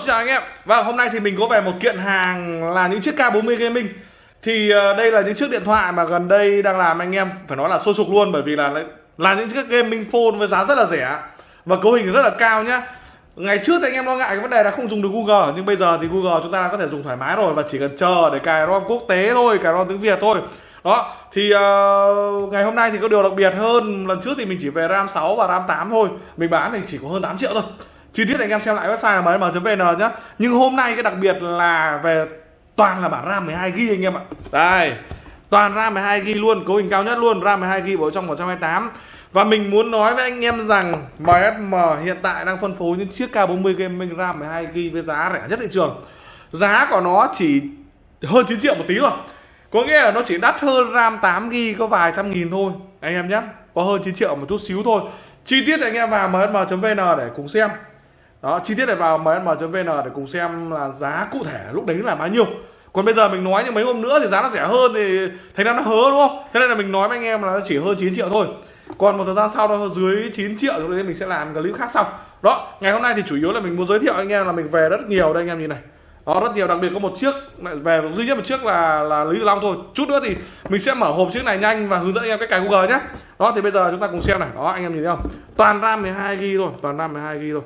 xin chào anh em. Và hôm nay thì mình có về một kiện hàng là những chiếc K40 Gaming. Thì ờ, đây là những chiếc điện thoại mà gần đây đang làm anh em Phải nói là sôi sục luôn bởi vì là là những chiếc gaming phone với giá rất là rẻ Và cấu hình rất là cao nhá. Ngày trước thì anh em lo ngại cái vấn đề là không dùng được Google Nhưng bây giờ thì Google chúng ta có thể dùng thoải mái rồi Và chỉ cần chờ để cài ROM quốc tế thôi, cài ROM tiếng Việt thôi. Đó thì uh, ngày hôm nay thì có điều đặc biệt hơn. Lần trước thì mình chỉ về ram 6 và ram 8 thôi mình bán thì chỉ có hơn 8 triệu thôi chi tiết anh em xem lại website là mm.vn nhá. Nhưng hôm nay cái đặc biệt là về toàn là bản ram 12 g anh em ạ. Đây, toàn ram 12 g luôn, cấu hình cao nhất luôn, ram 12 g bộ trong 128 và mình muốn nói với anh em rằng MSM hiện tại đang phân phối những chiếc K40 Gaming RAM 12 g với giá rẻ nhất thị trường. Giá của nó chỉ hơn 9 triệu một tí rồi có nghĩa là nó chỉ đắt hơn RAM 8 g, có vài trăm nghìn thôi, anh em nhé. Có hơn 9 triệu một chút xíu thôi. Chi tiết anh em vào msm.vn để cùng xem đó, chi tiết này vào msm.vn để cùng xem là giá cụ thể lúc đấy là bao nhiêu. Còn bây giờ mình nói như mấy hôm nữa thì giá nó rẻ hơn thì thành ra nó hớ, đúng không? Thế nên là mình nói với anh em là chỉ hơn 9 triệu thôi. Còn một thời gian sau nó dưới 9 triệu rồi nên mình sẽ làm clip khác sau. Đó, ngày hôm nay thì chủ yếu là mình muốn giới thiệu anh em là mình về rất nhiều đây anh em nhìn này. Đó, rất nhiều, đặc biệt có một chiếc về duy nhất một chiếc là là lý long thôi. Chút nữa thì mình sẽ mở hộp chiếc này nhanh và hướng dẫn anh em cách cài google nhé đó, thì bây giờ chúng ta cùng xem này. Đó, anh em nhìn thấy không? Toàn ram 12 g thôi, toàn ram 12 g thôi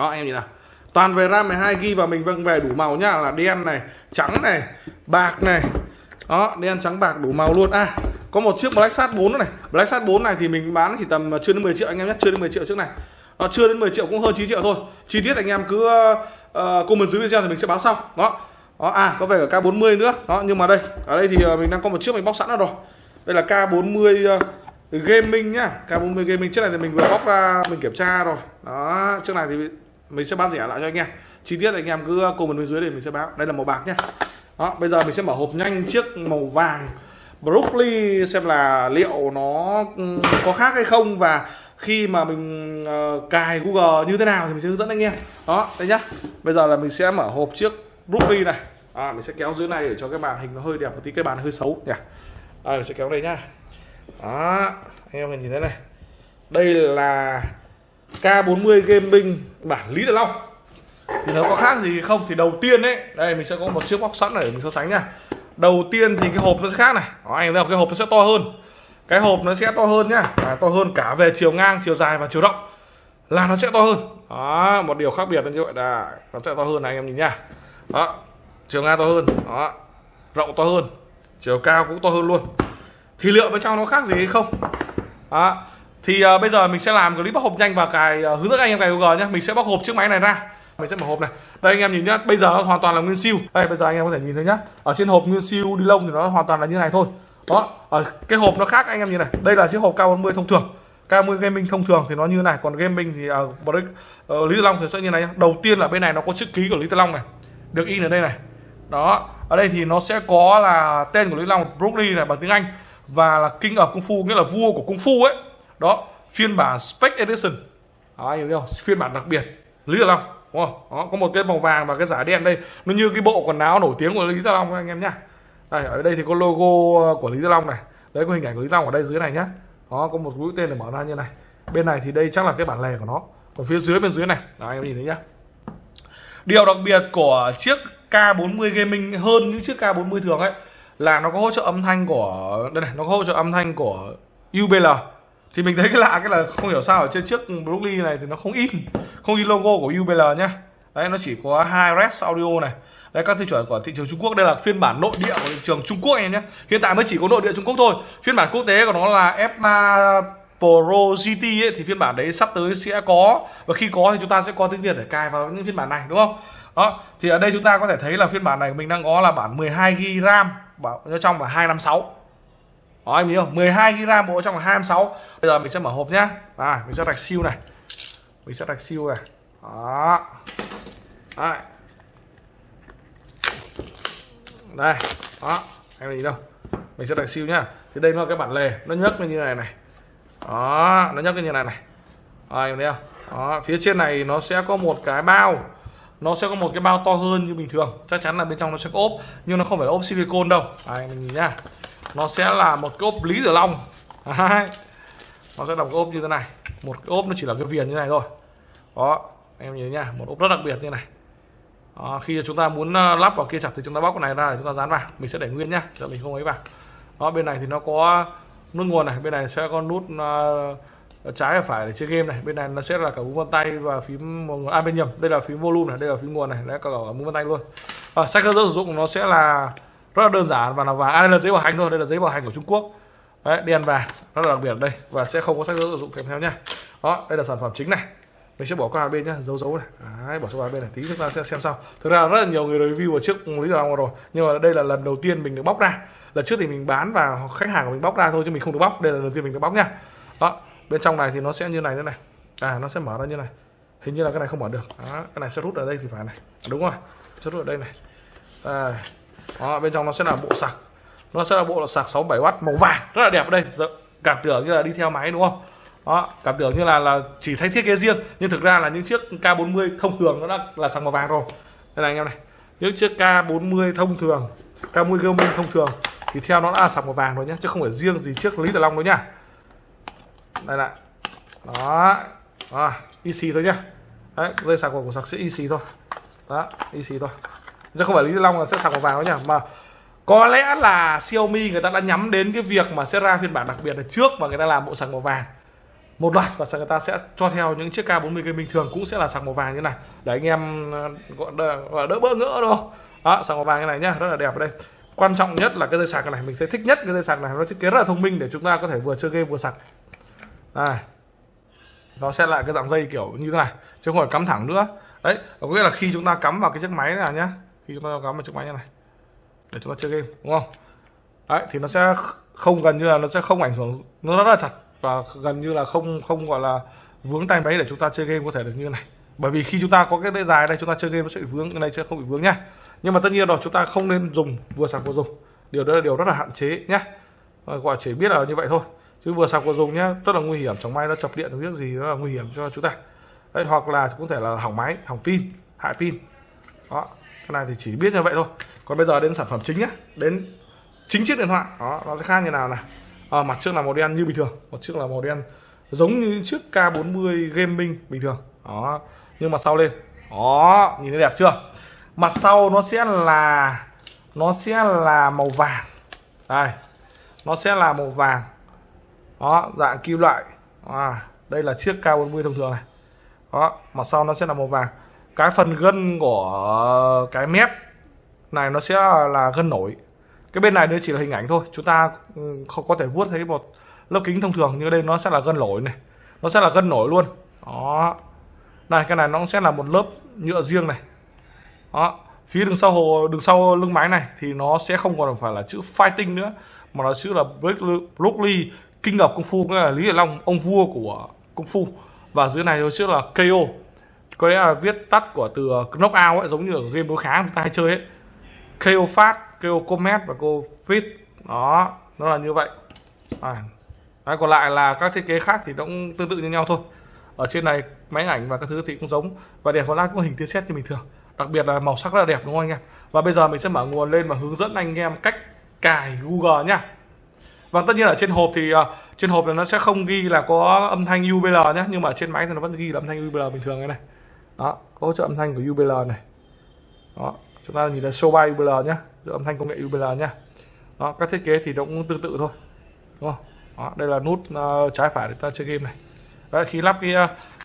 đó anh em nhìn nào. Toàn về ram 12 ghi và mình vâng về đủ màu nhá. Là đen này trắng này bạc này. Đó đen trắng bạc đủ màu luôn. À có một chiếc Black Sat 4 này. Black Sat 4 này thì mình bán chỉ tầm à, chưa đến 10 triệu anh em nhé chưa đến 10 triệu trước này. Nó chưa đến 10 triệu cũng hơn 9 triệu thôi. Chi tiết anh em cứ uh, comment dưới video thì mình sẽ báo sau. Đó. Đó à có vẻ cả K40 nữa. Đó nhưng mà đây ở đây thì ờ, mình đang có một chiếc mình bóc sẵn rồi. Đây là K40 uh, ờ, gaming nhá. K40 gaming. Chiếc này thì mình vừa bóc ra mình kiểm tra rồi. Đó chiếc này thì mình sẽ bán rẻ lại cho anh em. Chi tiết anh em cứ uh, comment bên dưới để mình sẽ báo đây là màu bạc nhé. Đó bây giờ mình sẽ mở hộp nhanh chiếc màu vàng broccoli xem là liệu nó có khác hay không và khi mà mình uh, cài Google như thế nào thì mình sẽ hướng dẫn anh em. Đó đây nhá. Bây giờ là mình sẽ mở hộp chiếc Brooklyn này. À, mình sẽ kéo dưới này để cho cái màn hình nó hơi đẹp một tí cái bàn hơi xấu. Nhỉ. Đây mình sẽ kéo đây nhá. Đó anh em nhìn thấy này. Đây là K40 Gaming bản Lý Tử Long. Thì nó có khác gì không thì đầu tiên đấy đây mình sẽ có một chiếc box sẵn để mình so sánh nha. Đầu tiên thì cái hộp nó sẽ khác này. Đó, anh thấy không? Cái hộp nó sẽ to hơn. Cái hộp nó sẽ to hơn nhá. À, to hơn cả về chiều ngang chiều dài và chiều rộng. Là nó sẽ to hơn. Đó một điều khác biệt là như vậy. Là nó sẽ to hơn này anh em nhìn nhá đó chiều ngang to hơn. Đó rộng to hơn. Chiều cao cũng to hơn luôn. Thì liệu bên trong nó khác gì hay không? Đó thì uh, bây giờ mình sẽ làm clip bóc hộp nhanh và cài uh, à, hướng dẫn anh em cài Google nhé mình sẽ bóc hộp chiếc máy này ra. Mình sẽ mở hộp này. Đây anh em nhìn nhá bây giờ nó hoàn toàn là nguyên siêu. Đây bây giờ anh em có thể nhìn thấy nhá. Ở trên hộp nguyên siêu đi lông thì nó hoàn toàn là như này thôi. Đó ở cái hộp nó khác anh em nhìn này. Đây là chiếc hộp K40 thông thường. K40 gaming thông thường thì nó như này. Còn gaming thì ở uh, uh, Lý Tử Long thì sẽ như này nhá. đầu tiên là bên này nó có chữ ký của Lý Tử Long này. Được in ở đây này. Đó ở đây thì nó sẽ có là tên của Lý Long Bruce này bằng tiếng Anh. Và là King of Kung Fu nghĩa là vua của Kung Fu ấy đó phiên bản Spec Edition. Đó hiểu không phiên bản đặc biệt. Lý giải Long đúng không? Đó, có một cái màu vàng và cái giả đen đây. Nó như cái bộ quần áo nổi tiếng của Lý giải Long anh em nhá. Đây ở đây thì có logo của Lý giải Long này. Đấy có hình ảnh của Lý giải Long ở đây dưới này nhá. Đó có một mũi tên để mở ra như này. Bên này thì đây chắc là cái bản lề của nó. Còn phía dưới bên dưới này. Đó anh em nhìn thấy nhá. Điều đặc biệt của chiếc K40 gaming hơn những chiếc K40 thường ấy là nó có hỗ trợ âm thanh của đây này nó có hỗ trợ âm thanh của UBL thì mình thấy cái lạ cái là không hiểu sao ở trên chiếc Brooklyn này thì nó không in không in logo của UBL nhá. Đấy nó chỉ có hai res audio này. Đấy các tiêu chuẩn của thị trường Trung Quốc. Đây là phiên bản nội địa của thị trường Trung Quốc em nhé hiện tại mới chỉ có nội địa Trung Quốc thôi. Phiên bản quốc tế của nó là F3 Pro GT ấy, thì phiên bản đấy sắp tới sẽ có. Và khi có thì chúng ta sẽ có tiếng Việt để cài vào những phiên bản này đúng không? Đó thì ở đây chúng ta có thể thấy là phiên bản này mình đang có là bản 12 GB RAM bảo trong là 256 đó anh hiểu 12 GB bộ trong là 256 bây giờ mình sẽ mở hộp nhá. À mình sẽ rạch siêu này. Mình sẽ rạch siêu này. Đó. Đấy. đây đó. Em nhìn đâu? Mình sẽ đặt siêu nhá. Thì đây nó là cái bản lề. Nó nhấc lên như này này. Đó nó nhấc lên như này này. Đó, em thấy không? Đó phía trên này nó sẽ có một cái bao. Nó sẽ có một cái bao to hơn như bình thường. Chắc chắn là bên trong nó sẽ có ốp nhưng nó không phải là ốp silicon đâu. Đây mình nhìn nhá nó sẽ là một cái ốp lý tử long. Nó sẽ là một cái ốp như thế này. Một cái ốp nó chỉ là cái viền như này thôi. Đó em nhìn nhá một ốp rất đặc biệt như này. Đó, khi chúng ta muốn ờ, lắp vào kia chặt thì chúng ta bóc cái này ra để chúng ta dán vào. Mình sẽ để nguyên nhá để mình không ấy vào. Đó bên này thì nó có nút nguồn này bên này sẽ có nút uh, trái và phải để chơi game này. Bên này nó sẽ là cả vân tay và phím à bên nhầm đây là phím volume này đây là phím nguồn này đấy cả cả vân tay luôn. À, sách hướng dẫn sử dụng nó sẽ là rất là đơn giản và là vàng à, đây là giấy bảo hành thôi đây là giấy bảo hành của Trung Quốc. Đấy đen vàng rất là đặc biệt đây và sẽ không có sách hướng sử dụng kèm theo nhá. Đó đây là sản phẩm chính này. Mình sẽ bỏ qua bên nhá dấu dấu này. Đấy, bỏ qua bên này tí chúng ta sẽ xem sau. Thực ra rất là nhiều người review ở trước lý do rồi nhưng mà đây là lần đầu tiên mình được bóc ra. Lần trước thì mình bán và khách hàng của mình bóc ra thôi chứ mình không được bóc. Đây là lần đầu tiên mình được bóc nha đó bên trong này thì nó sẽ như này thế này. À nó sẽ mở ra như này. Hình như là cái này không mở được. Đó, cái này sẽ rút ở đây thì phải này. Đúng rồi sẽ rút ở đây này. À, đó, bên trong nó sẽ là bộ sạc. Nó sẽ là bộ sạc 67W màu vàng rất là đẹp ở đây. Dạ, cảm tưởng như là đi theo máy đúng không? Đó cảm tưởng như là là chỉ thay thiết kế riêng nhưng thực ra là những chiếc K40 thông thường nó đã là sạc màu vàng rồi. Đây là anh em này. Những chiếc K40 thông thường K40 gaming thông thường thì theo nó đã là sạc màu vàng rồi nhé chứ không phải riêng gì chiếc Lý Tử Long đâu nhá. Đây lại đó. IC EC thôi nhá. Đấy sạc của sạc sẽ EC thôi. Đó EC thôi chứ không phải Lý Tử Long là sẽ sạc màu vàng nhá mà có lẽ là Xiaomi người ta đã nhắm đến cái việc mà sẽ ra phiên bản đặc biệt là trước và người ta làm bộ sạc màu vàng. Một loạt và người ta sẽ cho theo những chiếc K40 game bình thường cũng sẽ là sạc màu vàng như này. Để anh em ờ, gọi đỡ, đỡ bỡ ngỡ đâu đó sạc màu vàng như này nhá rất là đẹp ở đây. Quan trọng nhất là cái dây sạc này mình thấy thích nhất cái dây sạc này. Nó thiết kế rất là thông minh để chúng ta có thể vừa chơi game vừa sạc. Này nó sẽ lại cái dạng dây kiểu như thế này chứ không phải cắm thẳng nữa. Đấy có nghĩa là khi chúng ta cắm vào cái chiếc máy này nhá khi chúng ta cắm vào chiếc máy như này. Để chúng ta chơi game đúng không? Đấy thì nó sẽ không gần như là nó sẽ không ảnh hưởng nó rất là chặt và gần như là không không gọi là vướng tay máy để chúng ta chơi game có thể được như này. Bởi vì khi chúng ta có cái dây dài đây chúng ta chơi game nó sẽ bị vướng cái này sẽ không bị vướng nhá. Nhưng mà tất nhiên rồi chúng ta không nên dùng vừa sạc vừa dùng. Điều đó là điều rất là hạn chế nhá. Gọi chỉ biết là như vậy thôi. Chứ vừa sạc vừa dùng nhá rất là nguy hiểm. Chẳng may nó chập điện biết gì nó là nguy hiểm cho chúng ta. Đấy, hoặc là cũng thể là hỏng máy hỏng pin hại pin đó cái này thì chỉ biết như vậy thôi. Còn bây giờ đến sản phẩm chính nhá đến chính chiếc điện thoại. Đó nó sẽ khác như nào này? À, mặt trước là màu đen như bình thường mặt trước là màu đen giống như chiếc K40 gaming bình thường. Đó nhưng mà sau lên. Đó nhìn thấy đẹp chưa? Mặt sau nó sẽ là nó sẽ là màu vàng. Đây nó sẽ là màu vàng. Đó dạng kim loại. À, đây là chiếc K40 thông thường này. Đó mặt sau nó sẽ là màu vàng cái phần gân của cái mép này nó sẽ là gân nổi. Cái bên này đây chỉ là hình ảnh thôi, chúng ta ừ, không có thể vuốt thấy một lớp kính thông thường như đây nó sẽ là gân nổi này, nó sẽ là gân nổi luôn. Đó. Này, cái này nó sẽ là một lớp nhựa riêng này. Đó. Phía đường sau hồ đường sau lưng máy này thì nó sẽ không còn phải là chữ fighting nữa, mà nó chữ là Bruce Lee kinh ngọc công phu nghĩa là Lý Hiển Long, ông vua của công phu và dưới này nó chữ là KO có lẽ là viết tắt của từ ờ, knockout ấy giống như ở game đối kháng người ta hay chơi ấy. KO fast KO comet và KO fit đó nó là như vậy. À. Đấy, còn lại là các thiết kế khác thì nó cũng tương tự như nhau thôi. Ở trên này máy ảnh và các thứ thì cũng giống. Và đèn flash cũng hình tia sét như bình thường. Đặc biệt là màu sắc rất là đẹp đúng không anh em? Và bây giờ mình sẽ mở nguồn lên và hướng dẫn anh em cách cài Google nhá. Và tất nhiên ở trên hộp thì uh, trên hộp là nó sẽ không ghi là có âm thanh UBL nhé nhưng mà trên máy thì nó vẫn ghi là âm thanh UBL bình thường cái này đó có hỗ trợ âm thanh của UBL này. Đó chúng ta nhìn là show by UBL nhé âm thanh công nghệ UBL nhá. Đó các thiết kế thì nó cũng tương tự thôi đúng không? Đó, đây là nút uh, trái phải để ta chơi game này. Đấy, khi lắp cái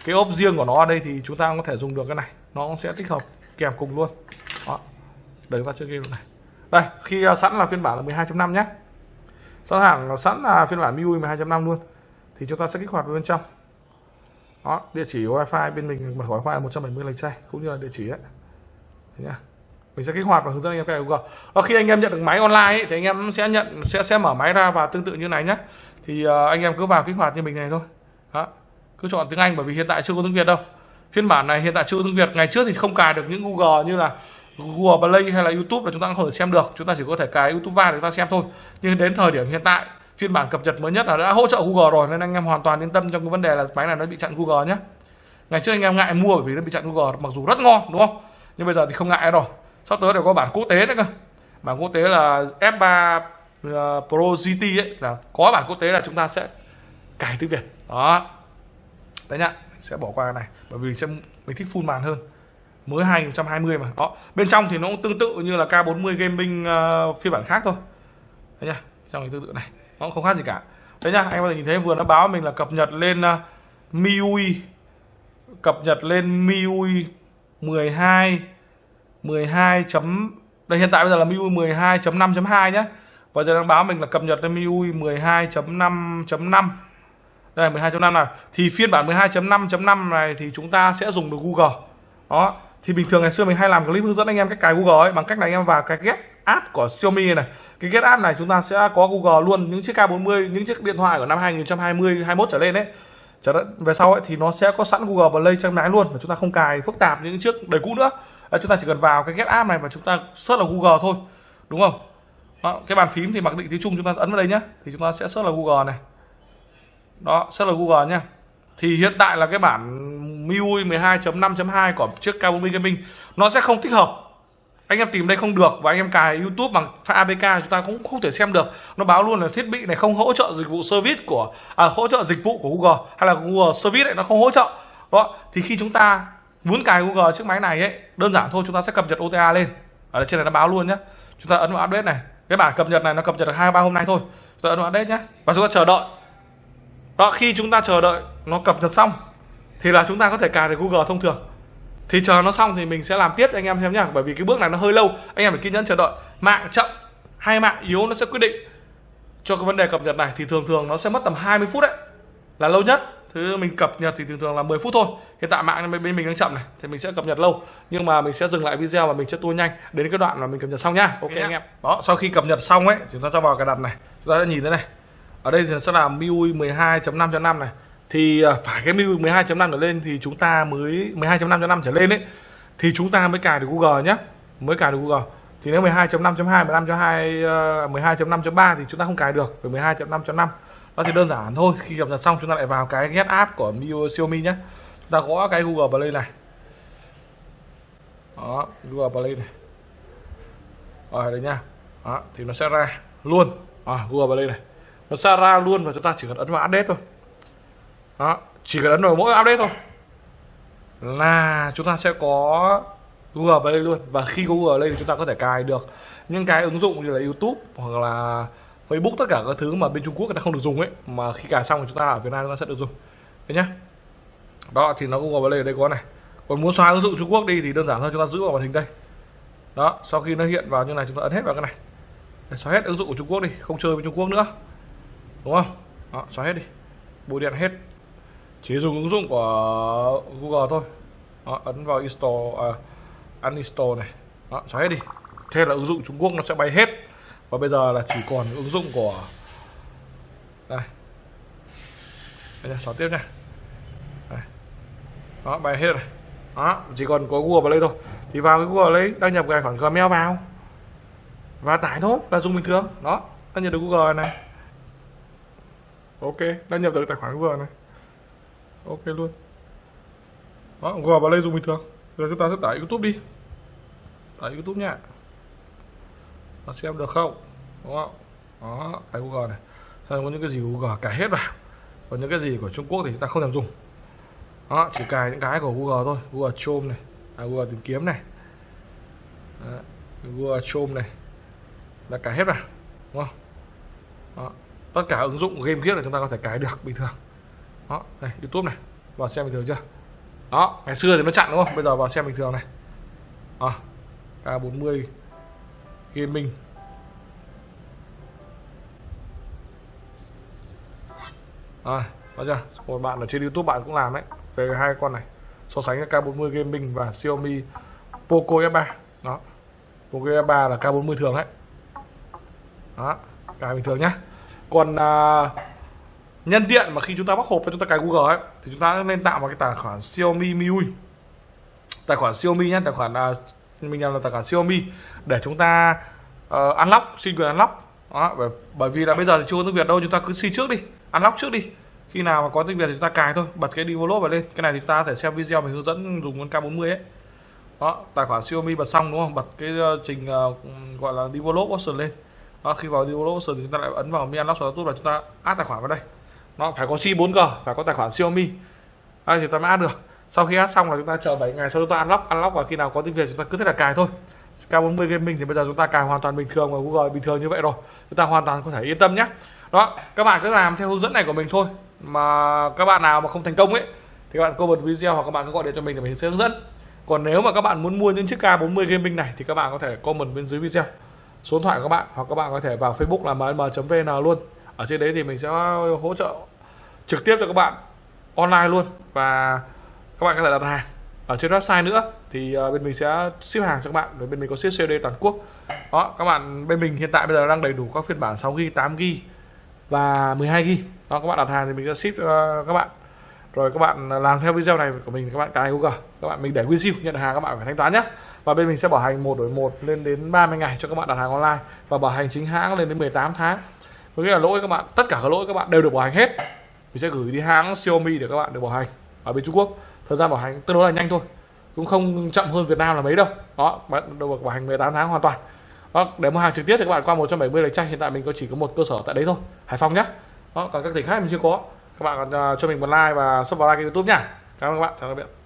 cái ốp riêng của nó ở đây thì chúng ta có thể dùng được cái này. Nó sẽ tích hợp kèm cùng luôn. Đó để ta chơi game này. Đây khi uh, sẵn là phiên bản là 12.5 nhé sẵn hàng sẵn là phiên bản MIUI 12.5 luôn thì chúng ta sẽ kích hoạt bên trong đó địa chỉ wifi bên mình mật khẩu wifi là 170 lần say cũng như là địa chỉ ấy. Nhá. Mình sẽ kích hoạt và hướng dẫn anh em cài Google. Và khi anh em nhận được máy online ấy, thì anh em sẽ nhận sẽ sẽ mở máy ra và tương tự như này nhé thì uh, anh em cứ vào kích hoạt như mình này thôi. Đó. Cứ chọn tiếng Anh bởi vì hiện tại chưa có tiếng Việt đâu. Phiên bản này hiện tại chưa có tiếng Việt. Ngày trước thì không cài được những Google như là Google Play hay là YouTube là chúng ta không thể xem được. Chúng ta chỉ có thể cài YouTube vào để chúng ta xem thôi. Nhưng đến thời điểm hiện tại phiên bản cập nhật mới nhất là đã hỗ trợ Google rồi nên anh em hoàn toàn yên tâm trong cái vấn đề là máy này nó bị chặn Google nhé. Ngày trước anh em ngại mua bởi vì nó bị chặn Google mặc dù rất ngon đúng không? Nhưng bây giờ thì không ngại rồi. Sắp tới đều có bản quốc tế nữa cơ. Bản quốc tế là F3 uh, ờ, Pro GT ấy là có bản quốc tế là chúng ta sẽ cài tiếng Việt. Đó. Đấy nhá sẽ bỏ qua cái này bởi vì sẽ mình thích full màn hơn. Mới 2020 mà. Đó bên trong thì nó cũng tương tự như là K40 gaming uh, phiên bản khác thôi. Đấy nhá trong cái tương tự này. Nó không khác gì cả. Đấy nhá anh có thể nhìn thấy vừa nó báo mình là cập nhật lên uh, MIUI cập nhật lên MIUI 12 12 chấm đây hiện tại bây giờ là MIUI 12.5.2 nhé và giờ đang báo mình là cập nhật lên MIUI 12.5.5 đây 12.5 này. Thì phiên bản 12.5.5 này thì chúng ta sẽ dùng được Google. Đó thì bình thường ngày xưa mình hay làm clip hướng dẫn anh em cách cài Google ấy bằng cách là anh em vào cái get app của Xiaomi này cái get app này chúng ta sẽ có Google luôn những chiếc K40 những chiếc điện thoại của năm 2020 21 trở lên đấy trở về sau ấy thì nó sẽ có sẵn Google Play trong máy luôn và chúng ta không cài phức tạp những chiếc đời cũ nữa. À, chúng ta chỉ cần vào cái get app này và chúng ta search là Google thôi đúng không? Đó, cái bàn phím thì mặc định tiếng Trung chúng ta ấn vào đây nhé thì chúng ta sẽ search là Google này. Đó search là Google nhé thì hiện tại là cái bản MIUI 12.5.2 của chiếc K40 Gaming nó sẽ không tích hợp anh em tìm đây không được và anh em cài YouTube bằng file APK chúng ta cũng không thể xem được. Nó báo luôn là thiết bị này không hỗ trợ dịch vụ service của à, hỗ trợ dịch vụ của Google hay là Google Service này nó không hỗ trợ. Đó thì khi chúng ta muốn cài Google chiếc máy này ấy đơn giản thôi chúng ta sẽ cập nhật OTA lên. Ở trên này nó báo luôn nhé chúng ta ấn vào update này. Cái bản cập nhật này nó cập nhật được hai ba hôm nay thôi. Chúng ta ấn vào update nhé và chúng ta chờ đợi. Đó khi chúng ta chờ đợi nó cập nhật xong thì là chúng ta có thể cài được Google thông thường thì chờ nó xong thì mình sẽ làm tiếp anh em xem nhá. Bởi vì cái bước này nó hơi lâu. Anh em phải kiên nhẫn chờ đợi. Mạng chậm hay mạng yếu nó sẽ quyết định cho cái vấn đề cập nhật này. Thì thường thường nó sẽ mất tầm 20 phút đấy. Là lâu nhất. Thứ mình cập nhật thì thường thường là 10 phút thôi. Hiện tại mạng bên mình đang chậm này. Thì mình sẽ cập nhật lâu. Nhưng mà mình sẽ dừng lại video và mình sẽ tua nhanh. Đến cái đoạn mà mình cập nhật xong nhá ok anh em. Đó sau khi cập nhật xong ấy chúng ta cho vào cái đặt này. Chúng ta sẽ nhìn thấy này. Ở đây thì sẽ là MIUI 12.5.5 này thì à, phải cái MIUI 12.5 trở lên thì chúng ta mới 12.5.5 trở lên ấy thì chúng ta mới cài được Google nhé mới cài được Google. Thì nếu 12.5.2 15.2 12.5.3 thì chúng ta không cài được với 12.5.5 đó thì đơn giản thôi khi cập nhật xong chúng ta lại vào cái get app của MIUI Xiaomi nhé chúng ta gõ cái Google Play này. Đó Google Play này. Ở đây nha. Đó thì nó sẽ ra luôn. À, Google Play này. Nó sẽ ra luôn và chúng ta chỉ cần ấn vào update thôi đó chỉ cần ấn vào mỗi update thôi. Là chúng ta sẽ có Google Play luôn. Và khi có Google Play thì chúng ta có thể cài được những cái ứng dụng như là YouTube hoặc là Facebook tất cả các thứ mà bên Trung Quốc người ta không được dùng ấy mà khi cài xong thì chúng ta ở Việt Nam chúng ta sẽ được dùng. Thế nhá. Đó thì nó Google Play ở đây có này. Còn muốn xóa ứng dụng Trung Quốc đi thì đơn giản thôi chúng ta giữ vào màn hình đây. Đó sau khi nó hiện vào như này chúng ta ấn hết vào cái này. Để xóa hết ứng dụng của Trung Quốc đi không chơi với Trung Quốc nữa. Đúng không? Đó, xóa hết đi. Bôi điện hết chỉ dùng ứng dụng của Google thôi. Đó, ấn vào install à, uninstall này. Đó, xóa hết đi. Thế là ứng dụng Trung Quốc nó sẽ bay hết. Và bây giờ là chỉ còn ứng dụng của đây. Bây giờ xóa tiếp nha. Đây. đó bay hết rồi. Đó chỉ còn có Google Play thôi. Thì vào cái Google Play, đăng nhập tài khoản Gmail vào. Và tải thôi là dùng bình thường. Đó đăng nhập được Google này ok đăng nhập được tài khoản Google này ok luôn. Đó Google vào đây dùng bình thường. Rồi chúng ta sẽ tải YouTube đi. Tải YouTube nha. Nó xem được không? Đúng không? Đó cái Google này. Sao có những cái gì Google cài hết vào. Còn những cái gì của Trung Quốc thì chúng ta không làm dùng. Đó chỉ cài những cái của Google thôi. Google Chrome này. À, Google tìm kiếm này. Đó, Google Chrome này. Là cài hết vào. Đúng không? Đó. tất cả ứng dụng game kia là chúng ta có thể cài được bình thường đó đây YouTube này. Vào xem bình thường chưa? Đó ngày xưa thì nó chặn đúng không? Bây giờ vào xem bình thường này. À, K40 gaming. À, đó chưa? Một bạn ở trên youtube bạn cũng làm đấy. Về hai con này. So sánh K40 gaming và Xiaomi Poco F3 đó Poco F3 là K40 thường đấy. Đó cài bình thường nhá. Còn à, nhân tiện mà khi chúng ta bắt hộp và chúng ta cài Google ấy thì chúng ta nên tạo một cái tài khoản Xiaomi MIUI tài khoản Xiaomi nhé tài khoản uh, mình làm là tài khoản Xiaomi để chúng ta uh, unlock xin quyền unlock. Đó, bởi, bởi vì là bây giờ thì chưa có tiếng Việt đâu chúng ta cứ xin trước đi unlock trước đi. Khi nào mà có tiếng Việt thì chúng ta cài thôi bật cái develop vào lên. Cái này thì ta có thể xem video mình hướng dẫn dùng con K40 ấy. Đó tài khoản Xiaomi bật xong đúng không? Bật cái uh, trình uh, gọi là develop option lên. Đó, khi vào develop option thì chúng ta lại ấn vào mi unlock YouTube và chúng ta add tài khoản vào đây nó phải có sim 4G phải có tài khoản Xiaomi. Đây thì ta mới add được. Sau khi hát xong là chúng ta chờ 7 ngày sau chúng ta unlock unlock và khi nào có tiếng việt chúng ta cứ thế là cài thôi. K40 Gaming thì bây giờ chúng ta cài hoàn toàn bình thường và Google bình thường như vậy rồi. Chúng ta hoàn toàn có thể yên tâm nhé. Đó, các bạn cứ làm theo hướng dẫn này của mình thôi. Mà các bạn nào mà không thành công ấy, thì các bạn comment video hoặc các bạn cứ gọi điện cho mình để mình sẽ hướng dẫn. Còn nếu mà các bạn muốn mua những chiếc K40 Gaming này thì các bạn có thể comment bên dưới video. Số điện thoại của các bạn hoặc các bạn có thể vào Facebook là mm.vn luôn ở trên đấy thì mình sẽ hỗ trợ trực tiếp cho các bạn online luôn. Và các bạn có thể đặt hàng ở trên website nữa. Thì ờ, bên mình sẽ ship hàng cho các bạn. Rồi bên mình có ship COD toàn quốc. Đó, các bạn bên mình hiện tại bây giờ đang đầy đủ các phiên bản 6 GB 8 GB và 12 GB đó, các bạn đặt hàng thì mình sẽ ship cho các bạn. Rồi các bạn làm theo video này của mình, các bạn cài Google. Các bạn mình để WinZill nhận hàng các bạn phải thanh toán nhé và bên mình sẽ bảo hành một đổi một lên đến 30 ngày cho các bạn đặt hàng online. Và bảo hành chính hãng lên đến 18 tháng có nghĩa là lỗi các bạn tất cả các lỗi các bạn đều được bảo hành hết. Mình sẽ gửi đi hãng Xiaomi để các bạn được bảo hành ở bên Trung Quốc. Thời gian bảo hành tương đối là nhanh thôi cũng không chậm hơn Việt Nam là mấy đâu. Đó bạn được bảo hành 18 tháng hoàn toàn. Đó, để mua hàng trực tiếp thì các bạn qua 170 lạch tranh hiện tại mình có chỉ có một cơ sở tại đấy thôi Hải Phòng nhé đó còn các tỉnh khác mình chưa có. Các bạn còn uh, cho mình một like và subscribe kênh youtube nhá. Cảm ơn các bạn chào các bạn